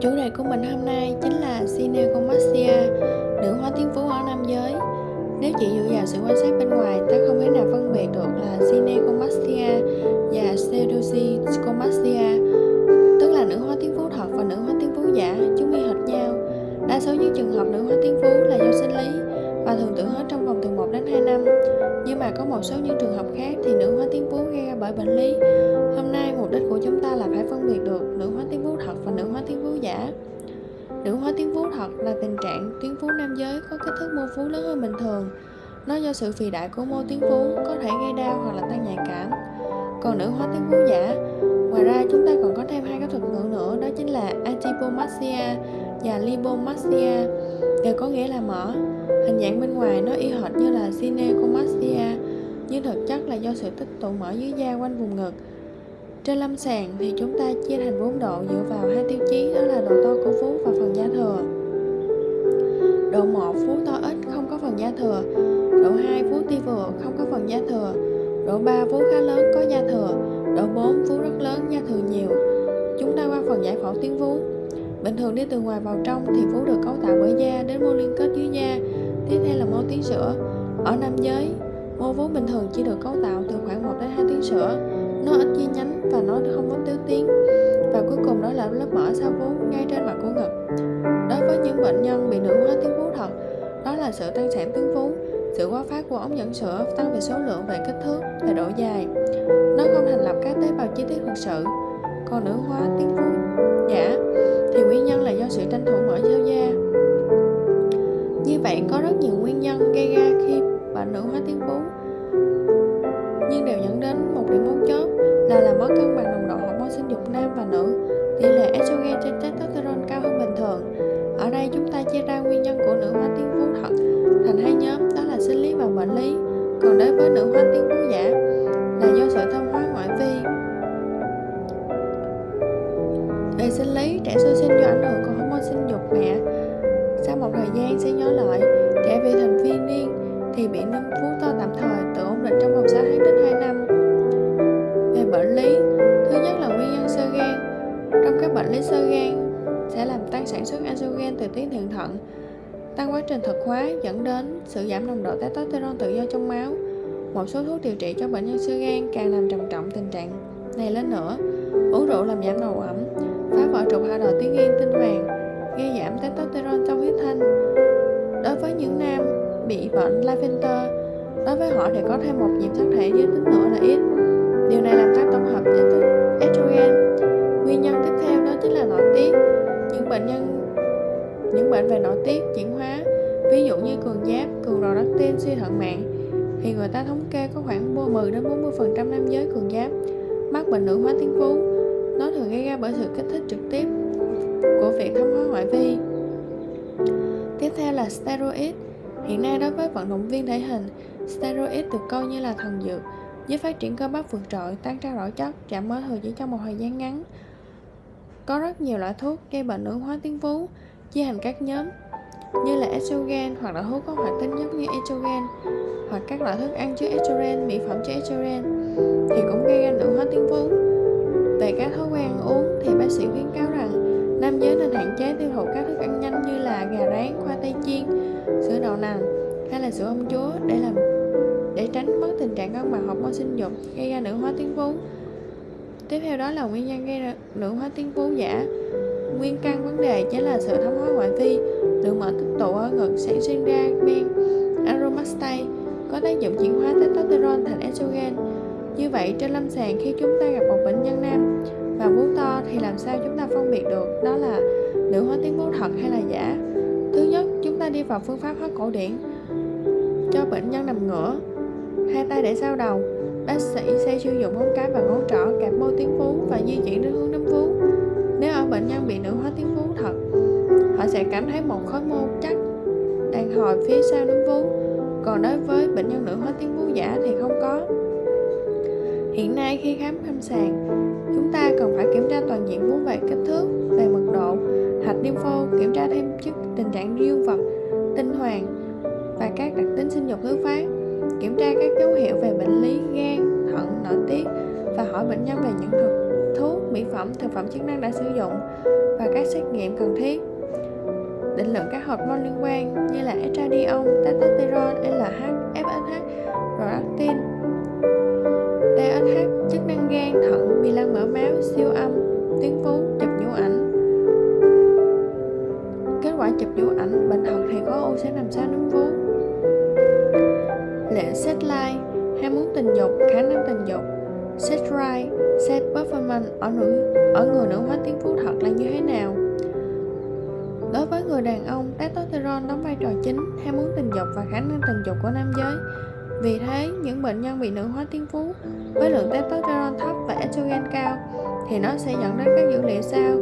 Chủ đề của mình hôm nay chính là gynecomastia, nữ hóa tiếng phú ở nam giới. Nếu chỉ dựa vào sự quan sát bên ngoài, ta không thể nào phân biệt được là gynecomastia và pseudogynecomastia, một số những trường hợp khác thì nữ hóa tuyến vú gây ra bởi bệnh lý. Hôm nay mục đích của chúng ta là phải phân biệt được nữ hóa tuyến vú thật và nữ hóa tuyến vú giả. Nữ hóa tuyến vú thật là tình trạng tuyến vú nam giới có kích thước mô vú lớn hơn bình thường. Nó do sự phì đại của mô tuyến vú có thể gây đau hoặc là tăng nhạy cảm. Còn nữ hóa tuyến vú giả, ngoài ra chúng ta còn có thêm hai cái thuật ngữ nữa đó chính là adipomastia và lipomastia đều có nghĩa là mỡ. Hình dạng bên ngoài nó y hệt như là gynecomastia nhưng thực chất là do sự tích tụ mỡ dưới da quanh vùng ngực trên lâm sàng thì chúng ta chia thành 4 độ dựa vào hai tiêu chí đó là độ to của vú và phần da thừa. Độ 1 vú to ít không có phần da thừa. Độ 2 vú ti vừa không có phần da thừa. Độ 3 vú khá lớn có da thừa. Độ 4 vú rất lớn da thừa nhiều. Chúng ta qua phần giải phẫu tuyến vú. Bình thường đi từ ngoài vào trong thì vú được cấu tạo bởi da đến mô liên kết dưới da. Tiếp theo là mô tuyến sữa. Ở nam giới, mô vú bình thường chỉ được cấu tạo từ khoảng 1 đến 2 tuyến sữa. Nó ít chi nhánh và nó không có tiếu tiếng. Và cuối cùng đó là lớp mỡ sau vú ngay trên mặt của ngực. Đối với những bệnh nhân bị nữ hóa tuyến vú thật đó là sự tăng sản tuyến vú. Sự quá phát của ống dẫn sữa tăng về số lượng về kích thước và độ dài. Nó không thành lập các tế bào chi tiết thực sự. Còn nữ hóa tuyến vú bệnh nữ hóa tuyến vú nhưng đều dẫn đến một điểm mấu chốt là làm mất cân bằng nồng độ hormone sinh dục nam và nữ. Tỷ lệ estrogen trên testosterone cao hơn bình thường. Ở đây chúng ta chia ra nguyên nhân của nữ hóa tuyến vú thật thành hai nhóm, đó là sinh lý và bệnh lý. Còn đối với nữ hóa tuyến vú giả là do sự thông hóa ngoại vi. Về sinh lý, trẻ sơ sinh do ảnh hưởng của hormone sinh dục mẹ. Sau một thời gian sẽ nhỏ lại, trẻ vị thành viên niên thì bị nâng phú to tạm thời tự ổn định trong vòng 6 tháng đến 2 năm. Về bệnh lý, thứ nhất là nguyên nhân sơ gan. Trong các bệnh lý sơ gan sẽ làm tăng sản xuất estrogen từ tuyến thượng thận, tăng quá trình thực hóa dẫn đến sự giảm nồng độ testosterone tự do trong máu. Một số thuốc điều trị cho bệnh nhân sơ gan càng làm trầm trọng tình trạng này lên nữa. Uống rượu làm giảm độ ẩm, phá vỡ trục hạ đồi tuyến yên tinh hoàng, gây giảm testosterone trong huyết thanh. Đối với những nam bị bệnh Lavender đối với họ thì có thêm một nhiễm sắc thể giới tính nữa là ít điều này làm tăng tổng hợp chất estrogen. Nguyên nhân tiếp theo đó chính là nội tiết. Những bệnh nhân những bệnh về nội tiết chuyển hóa ví dụ như cường giáp cường rò đất tin, suy thận mạng thì người ta thống kê có khoảng 10 đến 40 phần trăm nam giới cường giáp mắc bệnh nữ hóa tuyến vú nó thường gây ra bởi sự kích thích trực tiếp của việc thâm hóa ngoại vi. Tiếp theo là steroid. Hiện nay đối với vận động viên thể hình, steroid được coi như là thần dược, giúp phát triển cơ bắp vượt trội, tăng trao đổi chất, giảm mỡ thừa chỉ trong một thời gian ngắn. Có rất nhiều loại thuốc gây bệnh nữ hóa tuyến vú, chia thành các nhóm như là estrogen hoặc là thuốc có hoạt tính giống như estrogen hoặc các loại thức ăn chứa estrogen, mỹ phẩm chứa estrogen Hiện là sữa ông chúa để làm, để tránh mất tình trạng cân bằng hormone sinh dục, gây ra nữ hóa tuyến vú tiếp theo đó là nguyên nhân gây ra nữ hóa tuyến vú giả. Nguyên căn vấn đề chính là sự thấm hóa ngoại vi lượng mỡ tích tụ ở ngực sản sinh ra men aromastase có tác dụng chuyển hóa testosterone thành estrogen. Như vậy, trên lâm sàng khi chúng ta gặp một bệnh nhân nam và vú to thì làm sao chúng ta phân biệt được đó là nữ hóa tuyến vú thật hay là giả? Thứ nhất, chúng ta đi vào phương pháp hóa cổ điển cho bệnh nhân nằm ngửa. Hai tay để sau đầu, bác sĩ sẽ sử dụng ngón cái và ngón trỏ kẹp mô tuyến vú và di chuyển đến hướng nấm vú. Nếu ở bệnh nhân bị nữ hóa tuyến vú thật, họ sẽ cảm thấy một khối mô chắc đang hồi phía sau nấm vú. Còn đối với bệnh nhân nữ hóa tuyến vú giả thì không có. Hiện nay khi khám lâm sàng, chúng ta cần phải kiểm tra toàn diện vú về kích thước về mật độ, hạch lympho, kiểm tra thêm chức tình trạng dương vật, tinh hoàng và các đặc tính sinh dục thứ phát kiểm tra các dấu hiệu về bệnh lý gan thận nội tiết và hỏi bệnh nhân về những thực thuốc, mỹ phẩm, thực phẩm chức năng đã sử dụng và các xét nghiệm cần thiết. Định lượng các hormone liên quan như là estradiol, testosterone, LH, FSH, prolactin, set like ham muốn tình dục, khả năng tình dục, set right, set performance ở nữ ở người nữ hóa tuyến vú thật là như thế nào? Đối với người đàn ông, testosterone đóng vai trò chính, ham muốn tình dục và khả năng tình dục của nam giới. Vì thế, những bệnh nhân bị nữ hóa tuyến vú với lượng testosterone thấp và estrogen cao thì nó sẽ dẫn đến các dữ liệu sau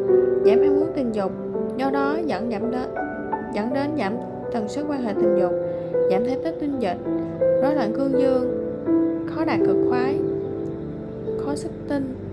giảm ham muốn tình dục, do đó dẫn giảm đến dẫn đến giảm tần suất quan hệ tình dục, giảm thể tích tinh dịch, rối loạn cương dương, khó đạt cực khoái, khó xuất tinh.